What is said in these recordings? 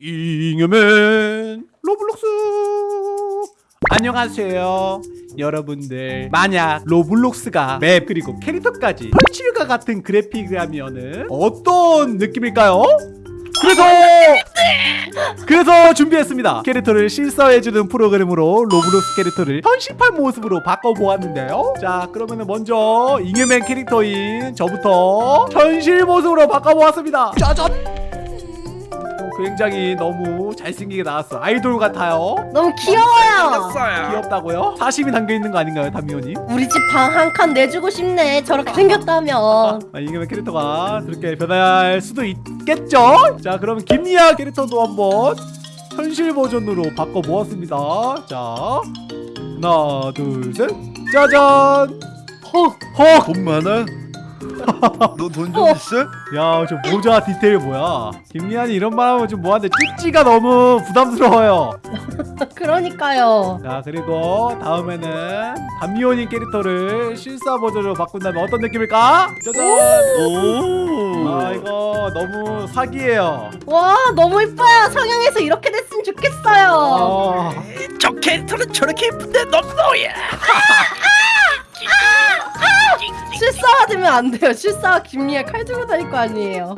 잉여맨 로블록스. 안녕하세요. 여러분들 만약 로블록스가 맵 그리고 캐릭터까지 현실과 같은 그래픽이라면은 어떤 느낌일까요? 그래서 그래서 준비했습니다. 캐릭터를 실사해주는 프로그램으로 로블록스 캐릭터를 현실판 모습으로 바꿔보았는데요. 자 그러면은 먼저 잉여맨 캐릭터인 저부터 현실 모습으로 바꿔보았습니다. 짜잔 굉장히 너무 잘생기게 나왔어 아이돌 같아요 너무 귀여워요. 귀엽다고요? 사심이 담겨있는 거 아닌가요 담미호님? 우리 집 방 한 칸 내주고 싶네. 저렇게 생겼다면. 아, 이게 캐릭터가 그렇게 변할 수도 있겠죠? 자 그러면 김리아 캐릭터도 한번 현실 버전으로 바꿔보았습니다 자 하나 둘 셋 짜잔 헉. 헉! 돈 많아? 너돈좀 어. 있어? 야, 저 모자 디테일 뭐야? 김리안이 이런 말 하면 좀 뭐한데 찌찌가 너무 부담스러워요. 그러니까요. 자, 그리고 다음에는 담미호님 캐릭터를 실사 버전으로 바꾼다면 어떤 느낌일까? 짜잔! 오. 아, 이거 너무 사기예요. 와 너무 이뻐요. 성형해서 이렇게 됐으면 좋겠어요. 아, 저 캐릭터는 저렇게 예쁜데 넌 뭐야? 실사화 되면 안 돼요. 실사화 김리에 칼 들고 다닐 거 아니에요.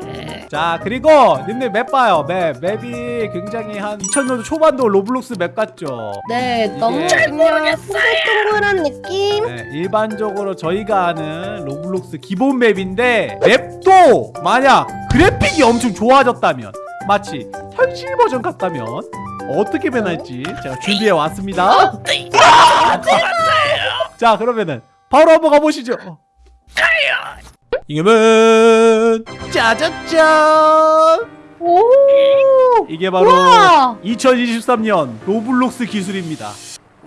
자, 그리고 님들 맵 봐요. 맵. 맵이 굉장히 한 2000년도 초반도 로블록스 맵 같죠? 네 너무 그냥 동글동글한 느낌. 네, 일반적으로 저희가 아는 로블록스 기본 맵인데 맵도 만약 그래픽이 엄청 좋아졌다면 마치 현실 버전 같다면 어떻게 변할지 제가 준비해 왔습니다. 자 그러면은 바로 한번 가보시죠. 이겨면 짜자잔 오. 이게 바로 우와. 2023년 로블록스 기술입니다.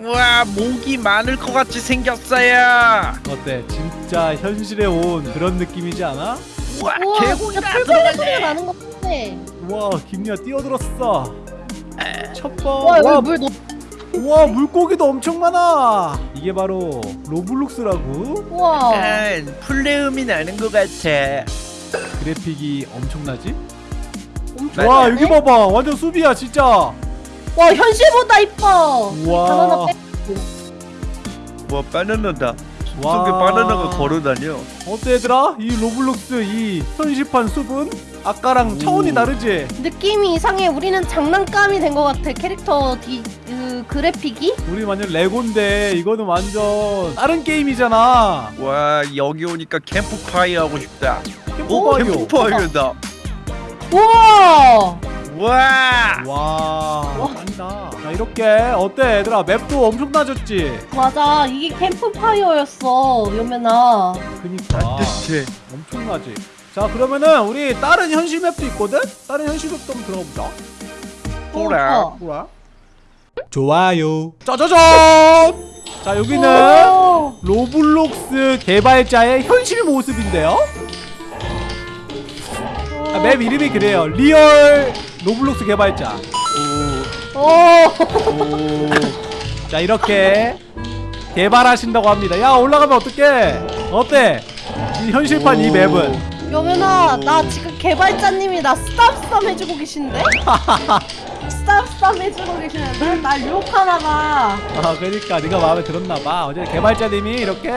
와 모기 많을 것 같이 생겼어요. 어때? 진짜 현실에 온 그런 느낌이지 않아? 와 우와 개구리가 뿔뿔이 소리가. 나는 것 같아. 와 김리아 뛰어들었어 첫번 와 와, 여기 물너 무와 물고기도 엄청 많아 이게 바로 로블록스라고 우와. 약간 풀내음이 나는 것 같아. 그래픽이 엄청나지? 엄청 와. 여기 봐봐 완전 숲이야 진짜 와 현실보다 이뻐. 우와. 바나나 빼. 와 바나나다. 와. 속에 바나나가 걸어다녀. 어때 얘들아? 이 로블록스 이 현실판 숲은 아까랑 차원이 오. 다르지? 느낌이 이상해. 우리는 장난감이 된 것 같아. 캐릭터 디, 그 그래픽이. 우리 완전 레고인데 이거는 완전 다른 게임이잖아 와 여기 오니까 캠프파이어 하고 싶다. 오 캠프파이어다. 우와. 와. 와 아니다 자 이렇게 어때 얘들아 맵도 엄청 나졌지? 맞아. 이게 캠프파이어였어. 요면아. 그니까 따뜻해. 엄청 나지 자 그러면은 우리 다른 현실 맵도 있거든? 다른 현실 맵도 한번 들어가 보자 호라. 어, 뭐야? 좋아요 짜자잔 자 여기는 오. 로블록스 개발자의 현실 모습인데요 아, 맵 이름이 그래요 리얼 로블록스 개발자 오. 오. 오. 자 이렇게 개발하신다고 합니다 야 올라가면 어떡해 어때? 이 현실판 이 오. 맵은 요면아, 나 지금 개발자님이 나 스탑스tam 해주고 계신데? 스탑스tam 해주고 계시는데? 날 유혹하나봐. 아 그러니까 네가 마음에 들었나봐. 어제 개발자님이 이렇게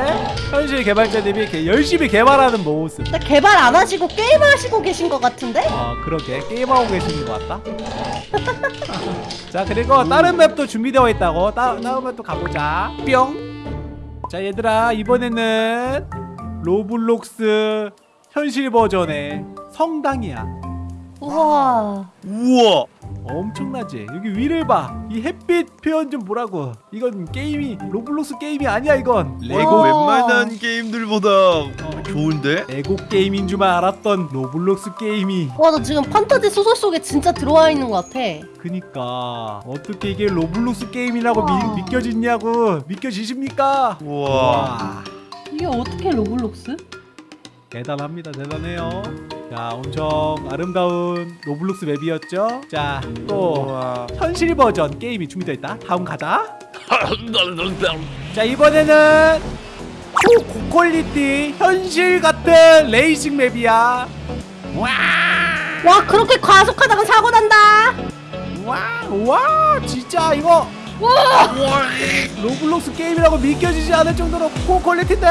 현실 개발자님이 이렇게 열심히 개발하는 모습. 근데 개발 안 하시고 게임 하시고 계신 것 같은데? 아 그러게. 게임하고 계시는 것 같다? 자 그리고 다른 맵도 준비되어 있다고. 따, 다른 맵도 가보자. 뿅자 얘들아 이번에는 로블록스 현실 버전의 성당이야 우와. 우와. 엄청나지 여기 위를 봐이 햇빛 표현 좀 보라고 이건 게임이 로블록스 게임이 아니야 이건 레고 와. 웬만한 게임들보다 좋은데? 레고 게임인 줄만 알았던 로블록스 게임이 와, 나 지금 판타지 소설 속에 진짜 들어와 있는 것 같아. 그니까 어떻게 이게 로블록스 게임이라고 우와. 미, 믿겨지냐고 믿겨지십니까? 우와. 와 이게 어떻게 로블록스? 대단합니다 대단해요 자 엄청 아름다운 로블록스 맵이었죠? 자또. 현실 버전 게임이 준비되어 있다. 다음 가자. 자 이번에는 초고퀄리티 현실 같은 레이싱 맵이야. 와! 와, 그렇게 과속하다가 사고 난다. 와 진짜 이거 와 로블록스 게임이라고 믿겨지지 않을 정도로 고퀄리티인데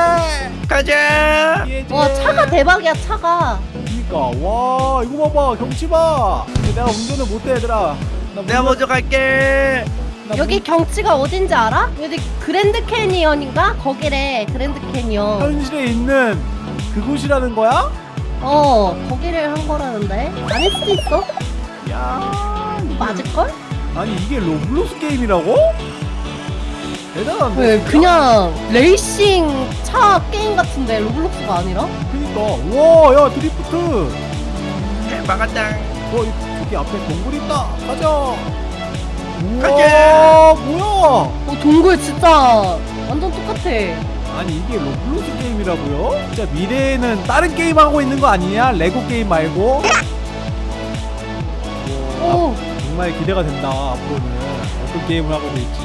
가자. 와, 차가 대박이야 차가 그니까 와 이거 봐봐 경치 봐 내가 운전을 못해 얘들아 나 내가 운전- 먼저 갈게 나 여기 경치가 어딘지 알아? 여기 그랜드 캐니언인가? 거기래 그랜드 문- 캐니언 현실에 있는 그곳이라는 거야? 어 거기를 한 거라는데 아닐 수도 있어 야 맞을걸? 아니 이게 로블록스 게임이라고? 대단한데 왜 진짜? 그냥 레이싱 차 게임 같은데 로블록스가 아니라? 그니까 와야 드리프트 막았다 어 이- 저기 앞에 동굴 있다 가자 우와 가자. 뭐야 어 동굴 진짜 완전 똑같아 아니 이게 로블록스 게임이라고요? 진짜 미래에는 다른 게임 하고 있는 거 아니냐? 레고 게임 말고 정말 기대가 된다 앞으로는. 어떤 게임을 하고 될지.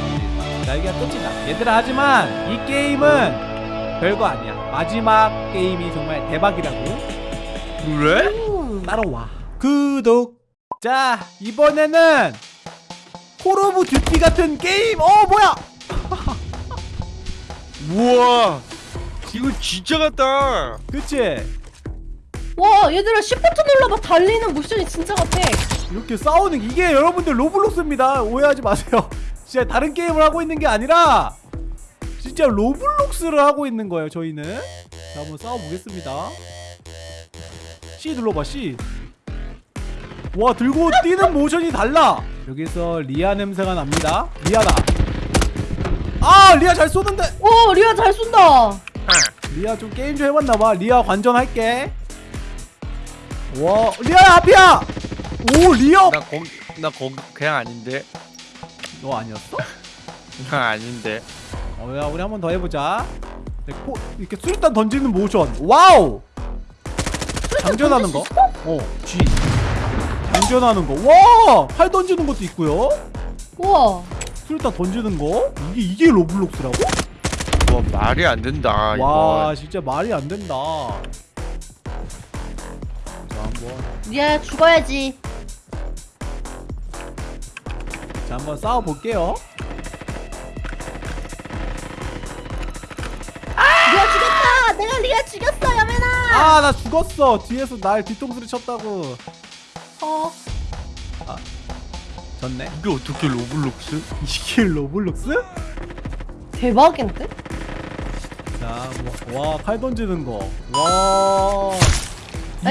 날개가 끝이다. 얘들아 하지만 이 게임은 별거 아니야. 마지막 게임이 정말 대박이라고. 그래? 음. 따라와. 구독. 자 이번에는 콜 오브 듀티 같은 게임. 어 뭐야? 우와. 이거 진짜 같다. 그치? 와 얘들아 시프트 눌러봐. 달리는 모션이 진짜 같아 이렇게 싸우는 이게 여러분들 로블록스입니다. 오해하지 마세요. 진짜 다른 게임을 하고 있는 게 아니라 진짜 로블록스를 하고 있는 거예요 저희는. 자 한번 싸워보겠습니다. C 눌러봐 C. 와 들고 뛰는 모션이 달라. 여기서 리아 냄새가 납니다. 리아다. 아 리아 잘 쏘는데. 오 리아 잘 쏜다. 아, 리아 좀 게임 좀 해봤나봐. 리아 관전할게. 와 리아야 앞이야 오 리아 나 거기 나 거기 그냥 아닌데. 너 아니었어? 나 아닌데. 어 야 우리 한 번 더 해보자. 네, 코, 이렇게 수류탄 던지는 모션. 와우! 장전하는 거? 어 G 장전하는 거 와 팔 던지는 것도 있고요. 우와. 수류탄 던지는 거? 이게 이게 로블록스라고? 와 말이 안 된다 와 이거. 진짜 말이 안 된다. 자 한번. 리아야 죽어야지 자 한번 싸워볼게요. 리아 죽였다! 내가 리아 죽였어 여맨아 아나 죽었어. 뒤에서 날 뒤통수를 쳤다고. 어? 졌네? 이게 어떻게 로블록스? 이게 로블록스? 대박인데? 자 와 칼 던지는 거와. 아,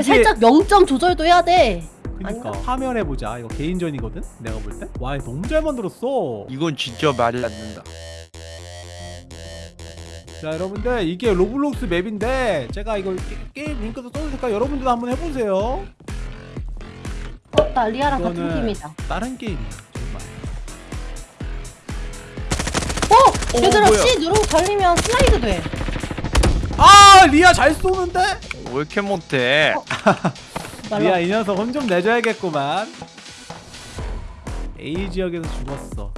살짝 0점 조절도 해야 돼 그니까. 아닌가? 한번 해보자. 이거 개인전이거든? 내가 볼 때 와 너무 잘 만들었어. 이건 진짜 말이 안 된다. 자 여러분들 이게 로블록스 맵인데 제가 이거 게, 임 링크도 써주니까 여러분들도 한번 해보세요. 어, 나 리아랑 같은 팀이다. 다른 게임이야 정말. 어! 어, 얘들아 뭐야? C 누르고 달리면 슬라이드 돼. 아 리아 잘 쏘는데? 왜 이렇게 못해 날라. 리아 이 녀석 혼 좀 내줘야겠구만. A 지역에서 죽었어.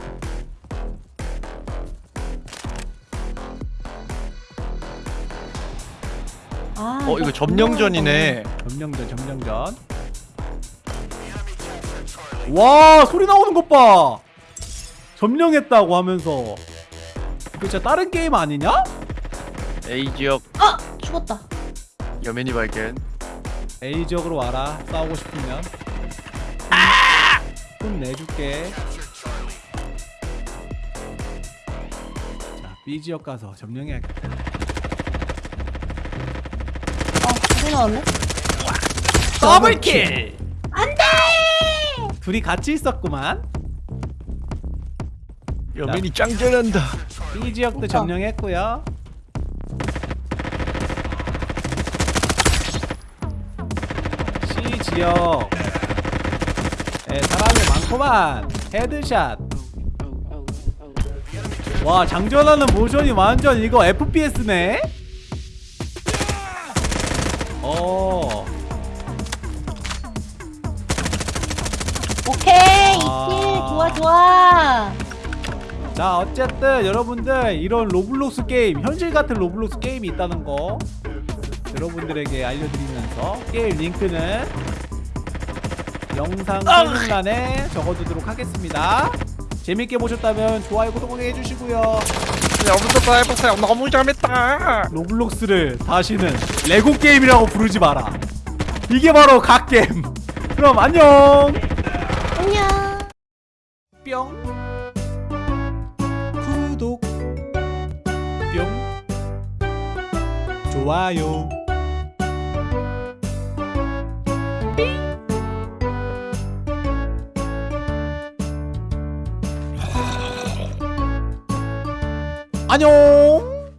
아, 어 이거 점령전이네. 점령전 점령전. 와 소리 나오는 것봐. 점령했다고 하면서. 이거 진짜 다른 게임 아니냐? A 지역. 아! 죽었다. 여맨이 발견 A 지역으로 와라. 싸우고 싶으면. 돈 내줄게. 자 B 지역 가서 점령해야겠다. 아 소리 나왔네? double kill! 안돼! 둘이 같이 있었구만. 여맨이 짱 잘한다. B 지역도. 점령했고요 지역. 에 사람이 많구만 headshot. 와 장전하는 모션이 완전 이거 FPS네? 어. 오케이 아. 이킬 좋아 좋아. 자 어쨌든 여러분들 이런 로블록스 게임 현실 같은 로블록스 게임이 있다는 거 여러분들에게 알려드리면서 게임 링크는 영상 아! 설명란에 적어두도록 하겠습니다. 재밌게 보셨다면 좋아요 구독하게 해주시고요. 여러분들도 해보세요. 너무 재밌다. 로블록스를 다시는 레고 게임이라고 부르지 마라. 이게 바로 갓게임. 그럼 안녕. 안녕. 뿅. 구독. 뿅. 좋아요. 안녕.